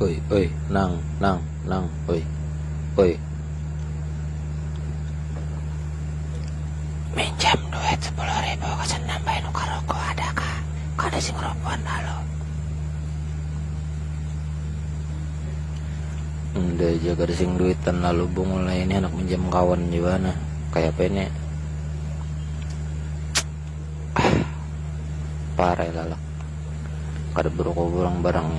oi oi nang nang nang oi oi. Minjam duit sepuluh ribu kesan nambahin nuka rokok ada kah kada sing rokokan halo? Udah jaga ada sing duitan lalu bungul lah ini anak minjam kawan gimana? Kayak apa ini? Ah, parah ya, lalak. Kada berokok barang barangnya.